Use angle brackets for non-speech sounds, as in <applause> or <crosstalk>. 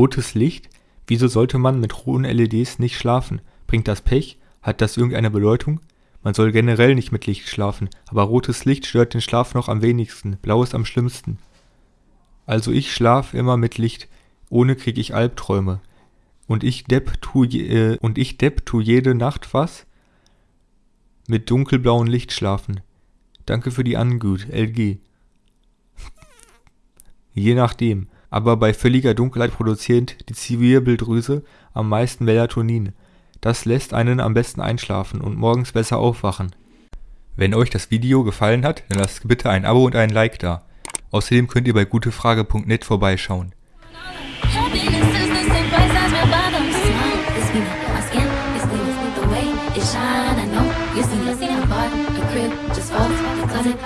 Rotes Licht? Wieso sollte man mit roten LEDs nicht schlafen? Bringt das Pech? Hat das irgendeine Bedeutung? Man soll generell nicht mit Licht schlafen, aber rotes Licht stört den Schlaf noch am wenigsten, blau ist am schlimmsten. Also ich schlaf immer mit Licht, ohne krieg ich Albträume. Und ich Depp tu, äh, und ich Depp tu jede Nacht was? Mit dunkelblauem Licht schlafen. Danke für die Angut, LG. <laughs> Je nachdem, aber bei völliger Dunkelheit produziert die Zivilbilddrüse am meisten Melatonin, das lässt einen am besten einschlafen und morgens besser aufwachen. Wenn euch das Video gefallen hat, dann lasst bitte ein Abo und ein Like da. Außerdem könnt ihr bei gutefrage.net vorbeischauen. Shine, I know you see, I see that bar, a crib, just falls, closet,